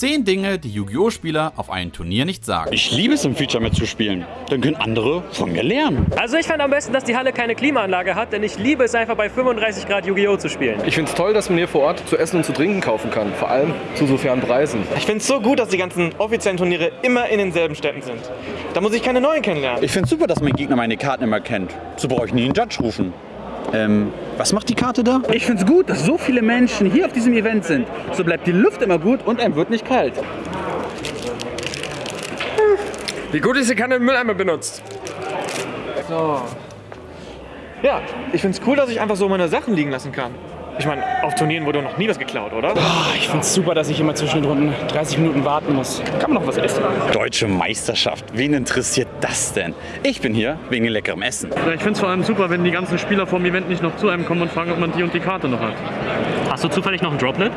10 Dinge, die Yu-Gi-Oh! Spieler auf einem Turnier nicht sagen. Ich liebe es, im Feature mitzuspielen. Dann können andere von mir lernen. Also ich fand am besten, dass die Halle keine Klimaanlage hat, denn ich liebe es einfach bei 35 Grad Yu-Gi-Oh! zu spielen. Ich finde es toll, dass man hier vor Ort zu essen und zu trinken kaufen kann. Vor allem zu so fairen Preisen. Ich finde es so gut, dass die ganzen offiziellen Turniere immer in denselben Städten sind. Da muss ich keine neuen kennenlernen. Ich finde es super, dass mein Gegner meine Karten immer kennt. So brauche ich nie einen Judge rufen. Ähm, was macht die Karte da? Ich finde es gut, dass so viele Menschen hier auf diesem Event sind. So bleibt die Luft immer gut und einem wird nicht kalt. Wie gut ist, sie keine Mülleimer benutzt. So. Ja, ich finde es cool, dass ich einfach so meine Sachen liegen lassen kann. Ich meine, auf Turnieren wurde noch nie was geklaut, oder? Ich finde es super, dass ich immer zwischen den Runden 30 Minuten warten muss. Kann man noch was essen? Deutsche Meisterschaft. Wen interessiert das denn? Ich bin hier wegen leckerem Essen. Ja, ich finde es vor allem super, wenn die ganzen Spieler vom Event nicht noch zu einem kommen und fragen, ob man die und die Karte noch hat. Hast du zufällig noch ein Droplet?